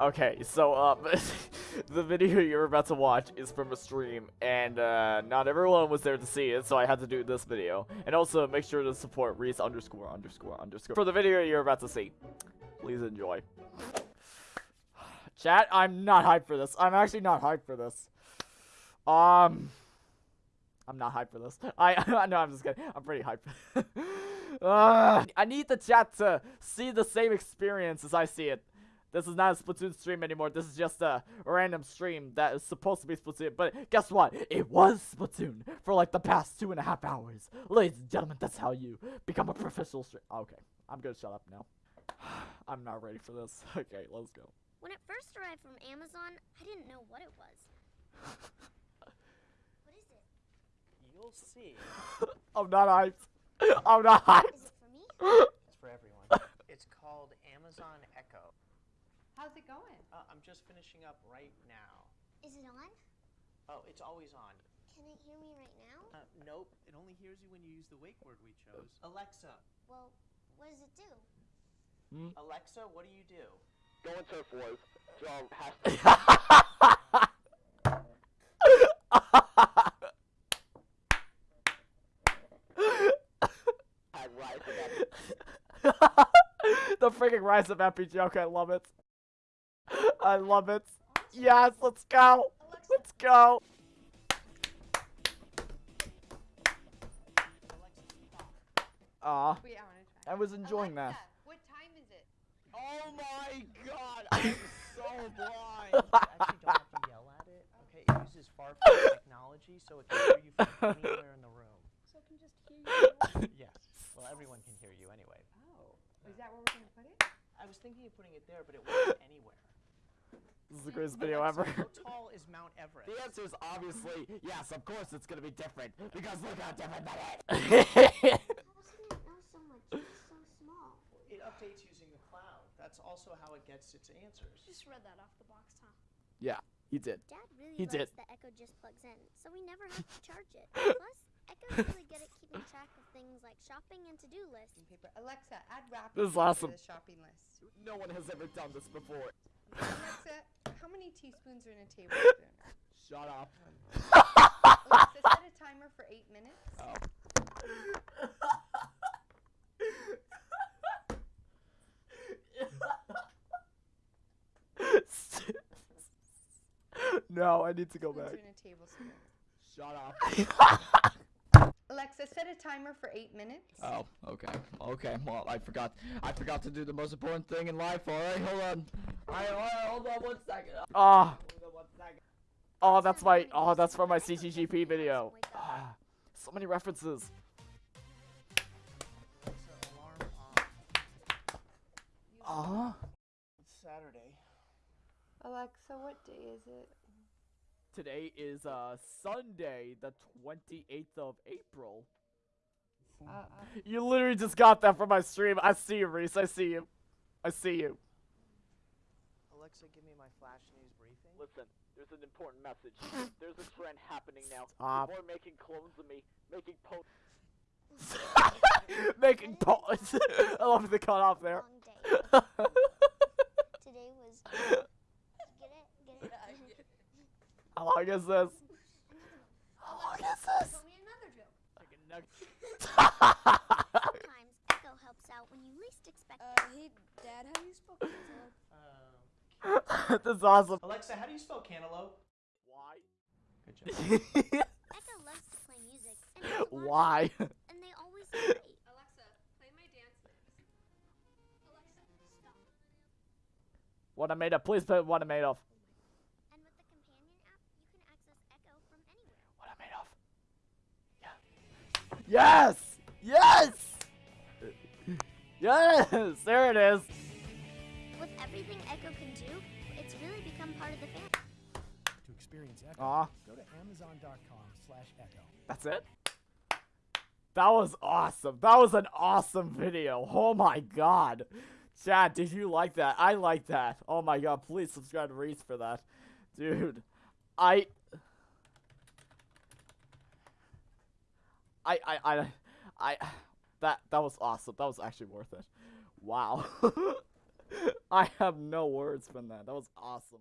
Okay, so um, the video you're about to watch is from a stream, and uh, not everyone was there to see it, so I had to do this video. And also, make sure to support Reese underscore underscore underscore for the video you're about to see. Please enjoy. Chat, I'm not hyped for this. I'm actually not hyped for this. Um, I'm not hyped for this. I no, I'm just kidding. I'm pretty hyped. uh, I need the chat to see the same experience as I see it. This is not a Splatoon stream anymore. This is just a random stream that is supposed to be Splatoon. But guess what? It was Splatoon for like the past two and a half hours. Ladies and gentlemen, that's how you become a professional stream. Oh, okay, I'm gonna shut up now. I'm not ready for this. Okay, let's go. When it first arrived from Amazon, I didn't know what it was. what is it? You'll see. I'm not hyped. I'm not hyped. Is it for me? It's for everyone. it's called Amazon Echo. How's it going? Uh, I'm just finishing up right now. Is it on? Oh, it's always on. Can it hear me right now? Uh, nope, it only hears you when you use the wake word we chose. Alexa, Well, what does it do? Alexa, what do you do? Go and surf wars. Hashtag had rise of that. the freaking rise of Epi joke. I love it. I love it. Yes, let's go. Let's go. Aw, I want to try. I was enjoying that. What time is it? Oh my god, I'm so blind. You actually don't have to yell at it. Okay, it uses far-fetched technology, so it can hear you from anywhere in the room. So I can just hear you. Yes. Well, everyone can hear you anyway. oh, is that where we're gonna put it? I was thinking of putting it there, but it works anywhere. This is the greatest video ever. How tall is Mount Everest? The answer is obviously yes. Of course, it's gonna be different because look how different that is. How does it so much? It's so small. It updates using the cloud. That's also how it gets its answers. You Just read that off the box, huh? yeah, he did. Dad really He loves did. that Echo just plugs in, so we never have to charge it. Plus, Echo's really good at keeping track of things like shopping and to-do lists. Paper. Alexa, add wrapping This is awesome. to the shopping list. No one has ever done this before. Alexa, how many teaspoons are in a tablespoon? Shut up. Alexa, set a timer for eight minutes. no, I need to go back. are in a tablespoon. Shut up. Alexa, set a timer for eight minutes. Oh, okay, okay. Well, I forgot. I forgot to do the most important thing in life. All right, hold on. All right, all right, hold on one second. Ah, Hold on one second. oh, that's my, oh, that's from my CCGP video. Ah, so many references. Alexa, alarm on. Ah, It's Saturday. Alexa, what day is it? today is uh Sunday, the 28th of April. Uh, uh, You literally just got that from my stream. I see you, Reese. I see you. I see you. Alexa, give me my flash news briefing. Listen, there's an important message. There's a trend happening now. Stop. People are making clones of me, making po- Making po- I love the cut off there. Today was. Get it? Get it? How long is this? How long is this? Tell me another joke. Chicken nuggets. Sometimes Echo helps out when you least expect it. Uh, hey, Dad, how do you spell cantaloupe? Um, this is awesome. Alexa, how do you spell cantaloupe? Why? Good job. Echo loves to play music, and has a lot of Why? fun, and they always say great. Alexa, play my dance mix. Alexa, stop. what I made of. Please put what I made of. And with the companion app, you can access Echo from anywhere. What I made of. Yeah. Yes! Yes! Yes! There it is. Become part of the family. To experience Echo, Aw. go to amazon.com slash echo. That's it? That was awesome. That was an awesome video. Oh my god. Chad, did you like that? I like that. Oh my god, please subscribe to Reese for that. Dude, I... I, I, I, I, that, that was awesome. That was actually worth it. Wow. I have no words from that. That was awesome.